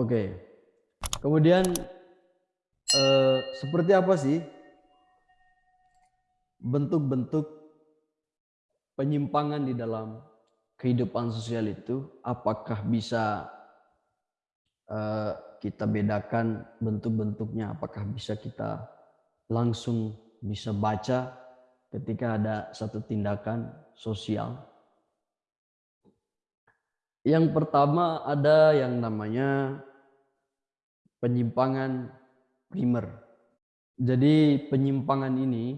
Oke. Kemudian eh, seperti apa sih bentuk-bentuk penyimpangan di dalam kehidupan sosial itu? Apakah bisa eh, kita bedakan bentuk-bentuknya? Apakah bisa kita langsung bisa baca ketika ada satu tindakan sosial? Yang pertama ada yang namanya penyimpangan primer. Jadi penyimpangan ini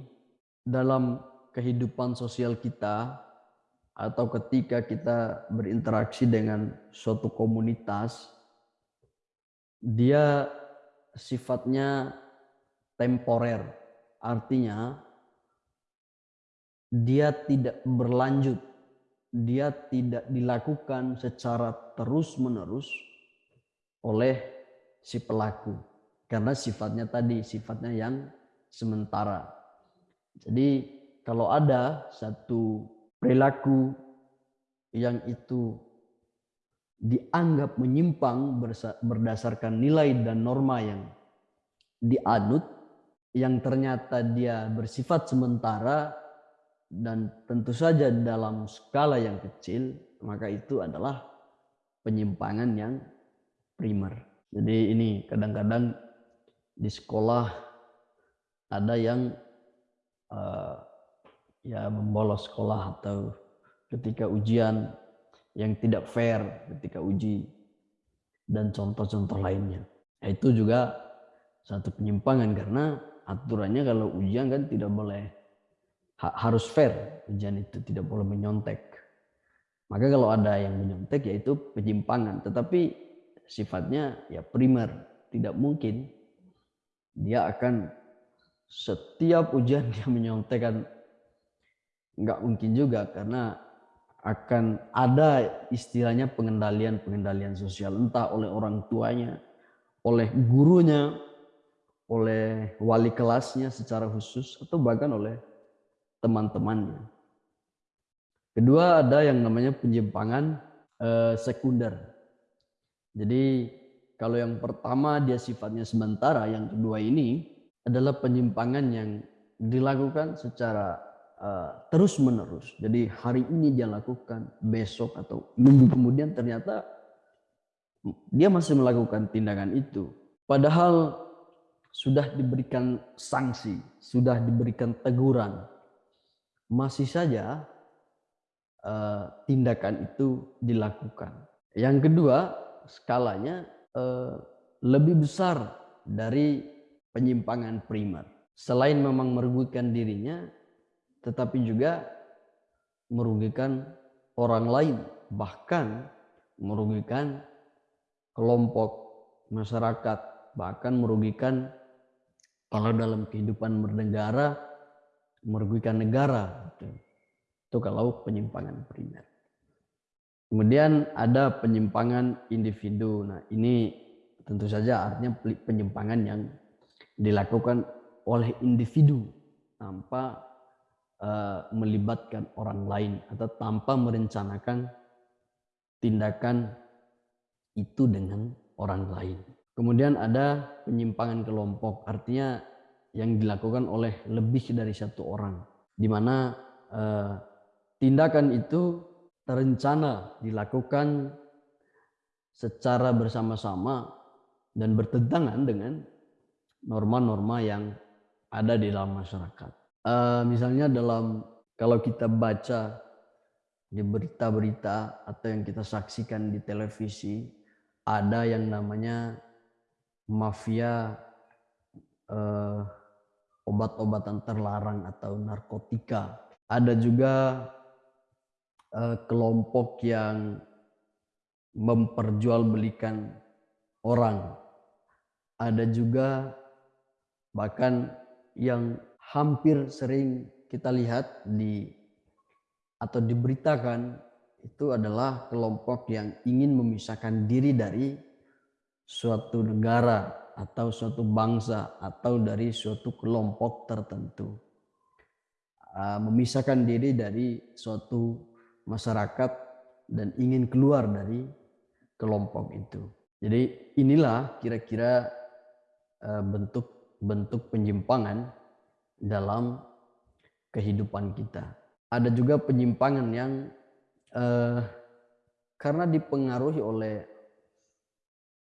dalam kehidupan sosial kita atau ketika kita berinteraksi dengan suatu komunitas dia sifatnya temporer. Artinya dia tidak berlanjut dia tidak dilakukan secara terus-menerus oleh si pelaku. Karena sifatnya tadi, sifatnya yang sementara. Jadi kalau ada satu perilaku yang itu dianggap menyimpang berdasarkan nilai dan norma yang dianut, yang ternyata dia bersifat sementara, dan tentu saja dalam skala yang kecil maka itu adalah penyimpangan yang primer. Jadi ini kadang-kadang di sekolah ada yang uh, ya membolos sekolah atau ketika ujian yang tidak fair ketika uji dan contoh-contoh lainnya. Nah, itu juga satu penyimpangan karena aturannya kalau ujian kan tidak boleh harus fair. Ujian itu tidak boleh menyontek. Maka kalau ada yang menyontek yaitu penyimpangan. Tetapi sifatnya ya primer tidak mungkin dia akan setiap ujian dia menyontekkan nggak mungkin juga karena akan ada istilahnya pengendalian-pengendalian sosial entah oleh orang tuanya, oleh gurunya, oleh wali kelasnya secara khusus atau bahkan oleh teman-temannya. Kedua ada yang namanya penyimpangan eh, sekunder. Jadi kalau yang pertama dia sifatnya sementara, yang kedua ini adalah penyimpangan yang dilakukan secara uh, terus menerus. Jadi hari ini dia lakukan, besok atau minggu kemudian ternyata dia masih melakukan tindakan itu. Padahal sudah diberikan sanksi, sudah diberikan teguran, masih saja uh, tindakan itu dilakukan. Yang kedua, skalanya uh, lebih besar dari penyimpangan primer. Selain memang merugikan dirinya, tetapi juga merugikan orang lain, bahkan merugikan kelompok masyarakat, bahkan merugikan kalau dalam kehidupan bernegara merugikan negara. Itu kalau penyimpangan primer. Kemudian ada penyimpangan individu. Nah ini tentu saja artinya penyimpangan yang dilakukan oleh individu tanpa uh, melibatkan orang lain atau tanpa merencanakan tindakan itu dengan orang lain. Kemudian ada penyimpangan kelompok, artinya yang dilakukan oleh lebih dari satu orang, di mana eh, tindakan itu terencana dilakukan secara bersama-sama dan bertentangan dengan norma-norma yang ada di dalam masyarakat. Uh, misalnya dalam kalau kita baca di berita-berita atau yang kita saksikan di televisi ada yang namanya mafia uh, obat-obatan terlarang atau narkotika. Ada juga kelompok yang memperjualbelikan orang. Ada juga bahkan yang hampir sering kita lihat di atau diberitakan itu adalah kelompok yang ingin memisahkan diri dari suatu negara atau suatu bangsa atau dari suatu kelompok tertentu. Ah, memisahkan diri dari suatu masyarakat dan ingin keluar dari kelompok itu. Jadi inilah kira-kira bentuk-bentuk penyimpangan dalam kehidupan kita. Ada juga penyimpangan yang eh, karena dipengaruhi oleh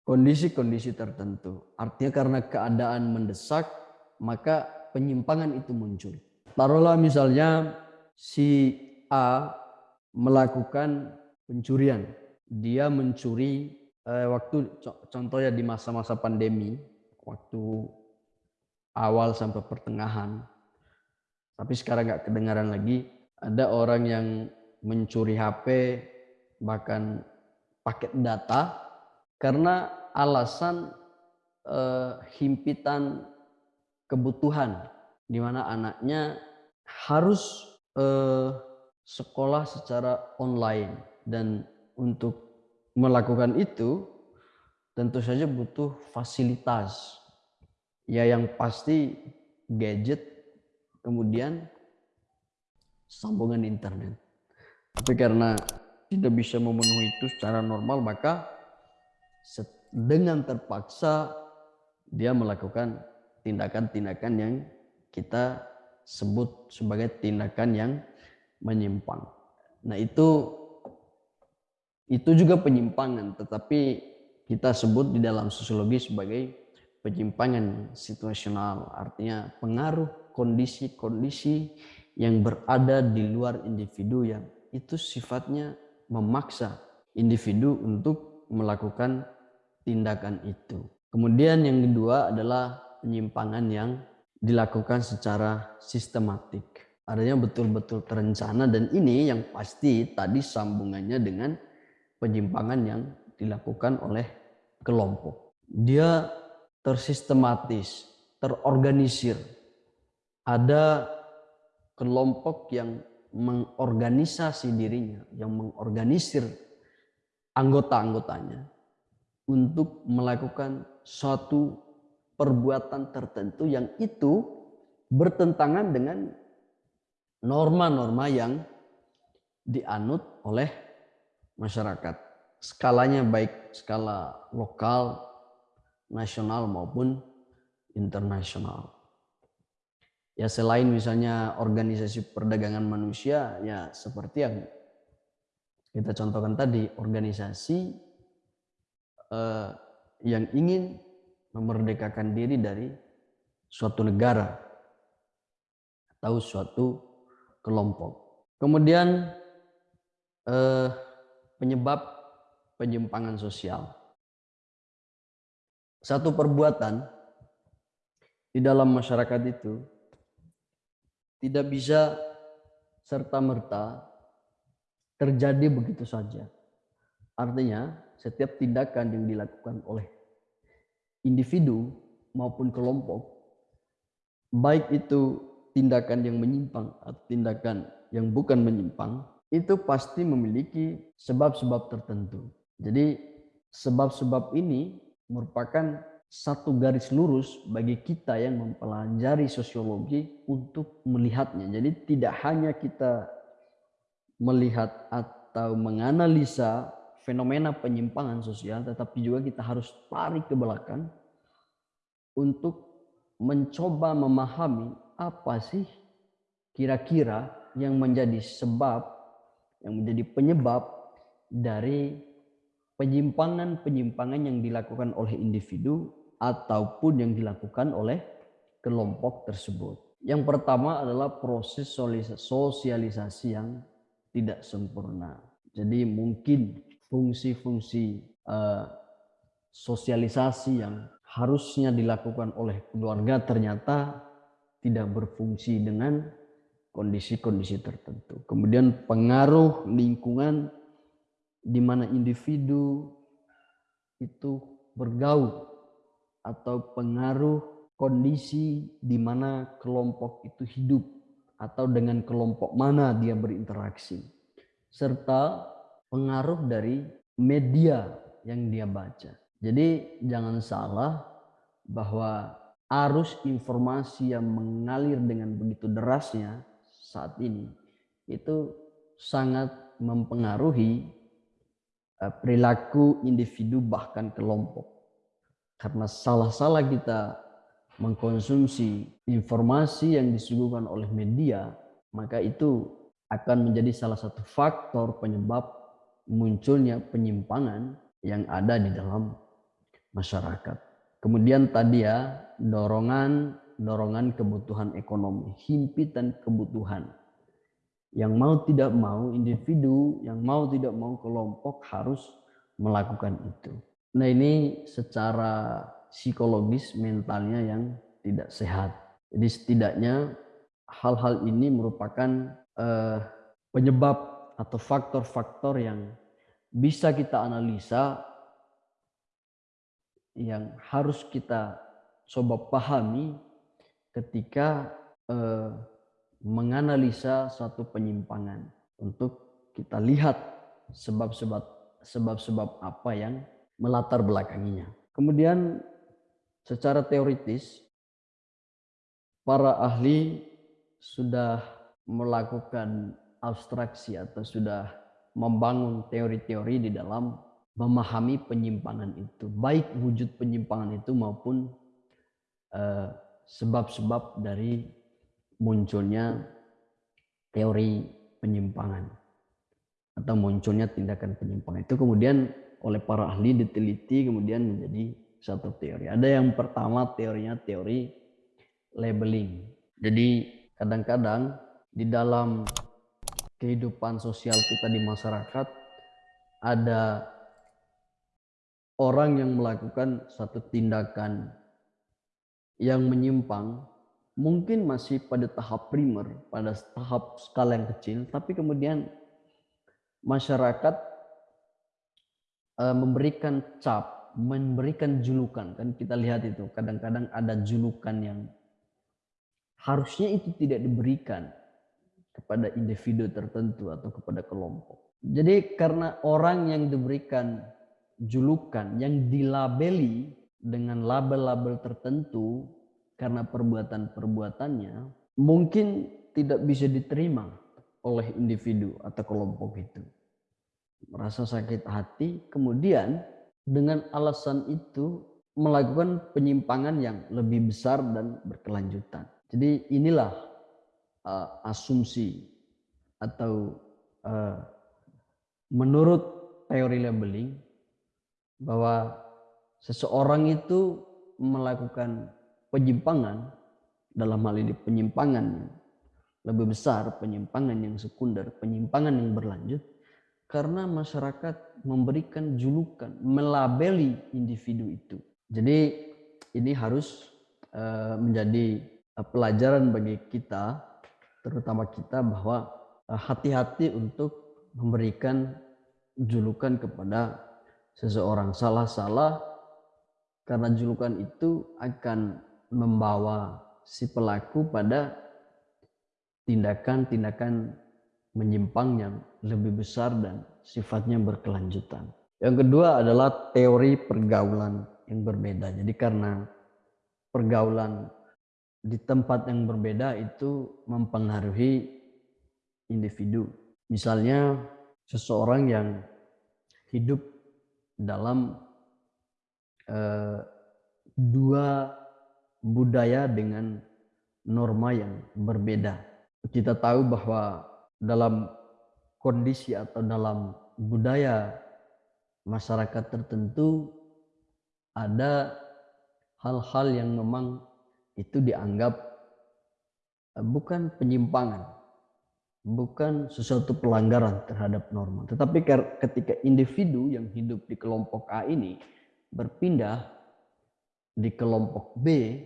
kondisi-kondisi tertentu. Artinya karena keadaan mendesak, maka penyimpangan itu muncul. Taruhlah misalnya si A melakukan pencurian. Dia mencuri eh, waktu contohnya di masa-masa pandemi, waktu awal sampai pertengahan. Tapi sekarang nggak kedengaran lagi. Ada orang yang mencuri HP, bahkan paket data, karena alasan eh, himpitan kebutuhan, di mana anaknya harus eh, sekolah secara online dan untuk melakukan itu tentu saja butuh fasilitas ya yang pasti gadget, kemudian sambungan internet. Tapi karena tidak bisa memenuhi itu secara normal, maka dengan terpaksa dia melakukan tindakan-tindakan yang kita sebut sebagai tindakan yang menyimpang. Nah itu itu juga penyimpangan, tetapi kita sebut di dalam sosiologi sebagai penyimpangan situasional, artinya pengaruh kondisi-kondisi yang berada di luar individu yang itu sifatnya memaksa individu untuk melakukan tindakan itu. Kemudian yang kedua adalah penyimpangan yang dilakukan secara sistematik. Artinya betul-betul terencana dan ini yang pasti tadi sambungannya dengan penyimpangan yang dilakukan oleh kelompok. Dia tersistematis, terorganisir. Ada kelompok yang mengorganisasi dirinya, yang mengorganisir anggota-anggotanya untuk melakukan suatu perbuatan tertentu yang itu bertentangan dengan norma-norma yang dianut oleh masyarakat. Skalanya baik skala lokal, nasional maupun internasional. Ya selain misalnya organisasi perdagangan manusia ya seperti yang kita contohkan tadi organisasi eh, yang ingin memerdekakan diri dari suatu negara atau suatu kelompok. Kemudian eh, penyebab penyimpangan sosial satu perbuatan di dalam masyarakat itu tidak bisa serta-merta terjadi begitu saja. Artinya, setiap tindakan yang dilakukan oleh individu maupun kelompok, baik itu tindakan yang menyimpang atau tindakan yang bukan menyimpang, itu pasti memiliki sebab-sebab tertentu. Jadi, sebab-sebab ini merupakan satu garis lurus bagi kita yang mempelajari sosiologi untuk melihatnya. Jadi tidak hanya kita melihat atau menganalisa fenomena penyimpangan sosial, tetapi juga kita harus tarik ke belakang untuk mencoba memahami apa sih kira-kira yang menjadi sebab, yang menjadi penyebab dari penyimpangan-penyimpangan yang dilakukan oleh individu ataupun yang dilakukan oleh kelompok tersebut. Yang pertama adalah proses sosialisasi yang tidak sempurna. Jadi mungkin fungsi-fungsi uh, sosialisasi yang harusnya dilakukan oleh keluarga ternyata tidak berfungsi dengan kondisi-kondisi tertentu. Kemudian pengaruh lingkungan di mana individu itu bergaul atau pengaruh kondisi di mana kelompok itu hidup atau dengan kelompok mana dia berinteraksi serta pengaruh dari media yang dia baca. Jadi jangan salah bahwa arus informasi yang mengalir dengan begitu derasnya saat ini itu sangat mempengaruhi eh, perilaku individu bahkan kelompok. Karena salah-salah kita mengkonsumsi informasi yang disuguhkan oleh media, maka itu akan menjadi salah satu faktor penyebab munculnya penyimpangan yang ada di dalam masyarakat. Kemudian tadi ya, dorongan dorongan kebutuhan ekonomi, himpitan kebutuhan. Yang mau tidak mau individu, yang mau tidak mau kelompok harus melakukan itu. Nah ini secara psikologis mentalnya yang tidak sehat. Jadi setidaknya hal-hal ini merupakan eh, penyebab atau faktor-faktor yang bisa kita analisa yang harus kita coba pahami ketika eh, menganalisa satu penyimpangan untuk kita lihat sebab-sebab sebab-sebab apa yang melatar belakanginya. Kemudian secara teoritis para ahli sudah melakukan abstraksi atau sudah membangun teori-teori di dalam memahami penyimpangan itu, baik wujud penyimpangan itu maupun eh, sebab-sebab dari munculnya teori penyimpangan atau munculnya tindakan penyimpangan itu kemudian oleh para ahli diteliti kemudian menjadi satu teori. Ada yang pertama teorinya teori labeling. Jadi kadang-kadang di dalam kehidupan sosial kita di masyarakat ada orang yang melakukan satu tindakan yang menyimpang mungkin masih pada tahap primer, pada tahap skala yang kecil, tapi kemudian masyarakat uh, memberikan cap, memberikan julukan. Kan kita lihat itu, kadang-kadang ada julukan yang harusnya itu tidak diberikan kepada individu tertentu atau kepada kelompok. Jadi karena orang yang diberikan julukan, yang dilabeli dengan label-label tertentu karena perbuatan-perbuatannya mungkin tidak bisa diterima oleh individu atau kelompok itu. Merasa sakit hati, kemudian dengan alasan itu melakukan penyimpangan yang lebih besar dan berkelanjutan. Jadi inilah uh, asumsi atau uh, menurut teori labeling bahwa seseorang itu melakukan penyimpangan dalam hal ini penyimpangan lebih besar, penyimpangan yang sekunder, penyimpangan yang berlanjut karena masyarakat memberikan julukan, melabeli individu itu. Jadi ini harus uh, menjadi uh, pelajaran bagi kita, terutama kita bahwa uh, hati-hati untuk memberikan julukan kepada seseorang salah-salah karena julukan itu akan membawa si pelaku pada tindakan-tindakan menyimpang yang lebih besar dan sifatnya berkelanjutan. Yang kedua adalah teori pergaulan yang berbeda. Jadi karena pergaulan di tempat yang berbeda itu mempengaruhi individu. Misalnya seseorang yang hidup dalam Eh, dua budaya dengan norma yang berbeda. Kita tahu bahwa dalam kondisi atau dalam budaya masyarakat tertentu ada hal-hal yang memang itu dianggap eh, bukan penyimpangan, bukan sesuatu pelanggaran terhadap norma. Tetapi ketika individu yang hidup di kelompok A ini berpindah di kelompok B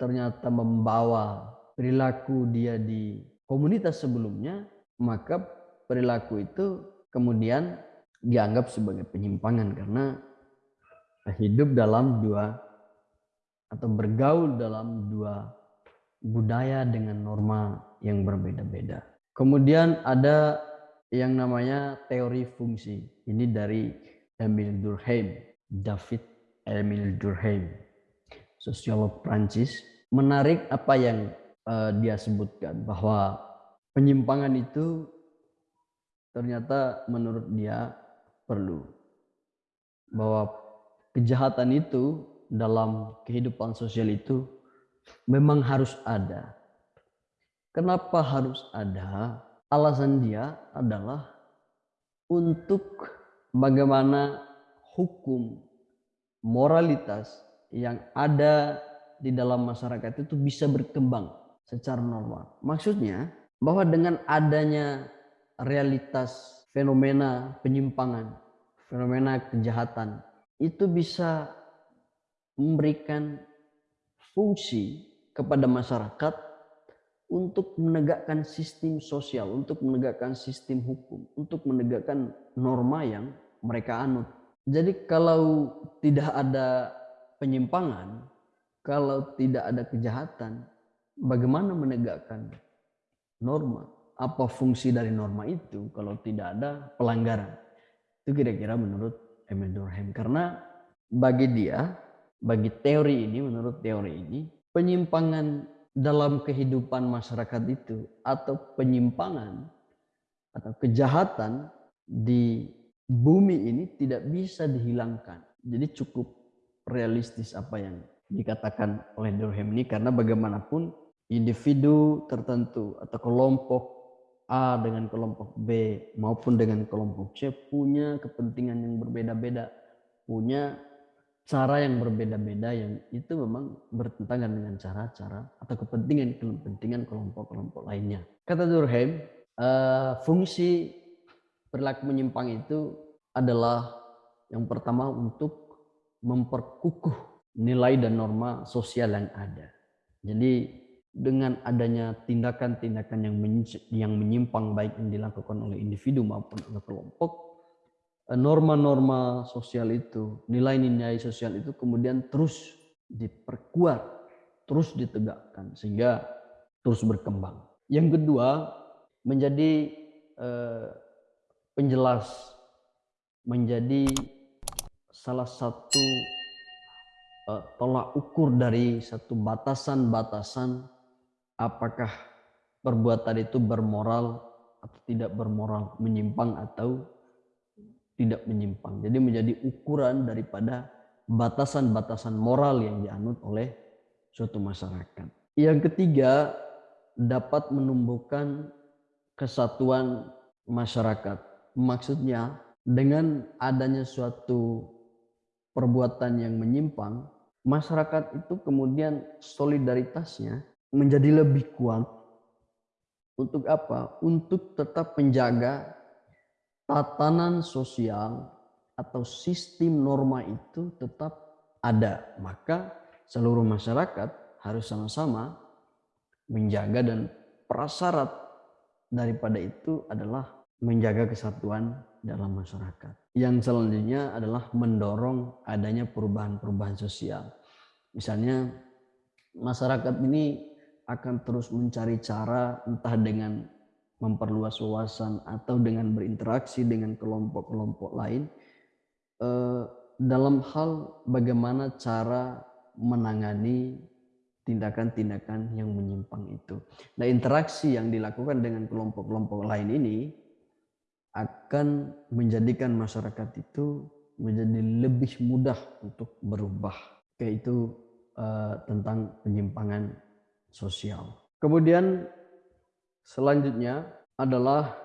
ternyata membawa perilaku dia di komunitas sebelumnya, maka perilaku itu kemudian dianggap sebagai penyimpangan karena hidup dalam dua atau bergaul dalam dua budaya dengan norma yang berbeda-beda. Kemudian ada yang namanya teori fungsi. Ini dari Emile Durkheim. David Emile Durkheim, sosiolog Prancis, menarik apa yang uh, dia sebutkan bahwa penyimpangan itu ternyata menurut dia perlu. Bahwa kejahatan itu dalam kehidupan sosial itu memang harus ada. Kenapa harus ada? Alasan dia adalah untuk bagaimana hukum moralitas yang ada di dalam masyarakat itu bisa berkembang secara normal. Maksudnya bahwa dengan adanya realitas fenomena penyimpangan, fenomena kejahatan itu bisa memberikan fungsi kepada masyarakat untuk menegakkan sistem sosial, untuk menegakkan sistem hukum, untuk menegakkan norma yang mereka anut. Jadi kalau tidak ada penyimpangan, kalau tidak ada kejahatan, bagaimana menegakkan norma? Apa fungsi dari norma itu kalau tidak ada pelanggaran? Itu kira-kira menurut Emil Durkheim. Karena bagi dia, bagi teori ini, menurut teori ini, penyimpangan dalam kehidupan masyarakat itu atau penyimpangan atau kejahatan di bumi ini tidak bisa dihilangkan. Jadi cukup realistis apa yang dikatakan oleh Durkheim ini karena bagaimanapun individu tertentu atau kelompok A dengan kelompok B maupun dengan kelompok C punya kepentingan yang berbeda-beda, punya cara yang berbeda-beda yang itu memang bertentangan dengan cara-cara atau kepentingan-kepentingan kelompok-kelompok lainnya. Kata Durkheim, uh, fungsi perilaku menyimpang itu adalah yang pertama untuk memperkukuh nilai dan norma sosial yang ada. Jadi dengan adanya tindakan-tindakan yang menyimpang baik yang dilakukan oleh individu maupun oleh kelompok, norma-norma sosial itu, nilai-nilai sosial itu kemudian terus diperkuat, terus ditegakkan sehingga terus berkembang. Yang kedua, menjadi eh, penjelas, menjadi salah satu eh, tolak ukur dari satu batasan-batasan apakah perbuatan itu bermoral atau tidak bermoral, menyimpang atau tidak menyimpang. Jadi menjadi ukuran daripada batasan-batasan moral yang dianut oleh suatu masyarakat. Yang ketiga, dapat menumbuhkan kesatuan masyarakat. Maksudnya dengan adanya suatu perbuatan yang menyimpang, masyarakat itu kemudian solidaritasnya menjadi lebih kuat. Untuk apa? Untuk tetap menjaga tatanan sosial atau sistem norma itu tetap ada. Maka seluruh masyarakat harus sama-sama menjaga dan prasyarat daripada itu adalah menjaga kesatuan dalam masyarakat. Yang selanjutnya adalah mendorong adanya perubahan-perubahan sosial. Misalnya masyarakat ini akan terus mencari cara entah dengan memperluas wawasan atau dengan berinteraksi dengan kelompok-kelompok lain eh, dalam hal bagaimana cara menangani tindakan-tindakan yang menyimpang itu. Nah, interaksi yang dilakukan dengan kelompok-kelompok lain ini akan menjadikan masyarakat itu menjadi lebih mudah untuk berubah. Kayak itu uh, tentang penyimpangan sosial. Kemudian Selanjutnya adalah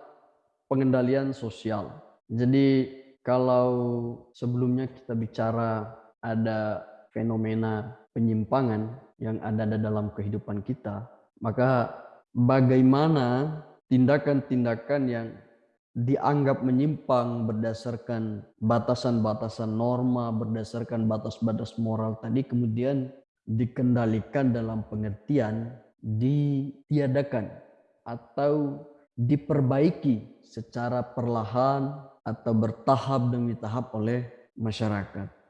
pengendalian sosial. Jadi kalau sebelumnya kita bicara ada fenomena penyimpangan yang ada dalam kehidupan kita, maka bagaimana tindakan-tindakan yang dianggap menyimpang berdasarkan batasan-batasan norma, berdasarkan batas-batas moral tadi kemudian dikendalikan dalam pengertian ditiadakan atau diperbaiki secara perlahan atau bertahap demi tahap oleh masyarakat.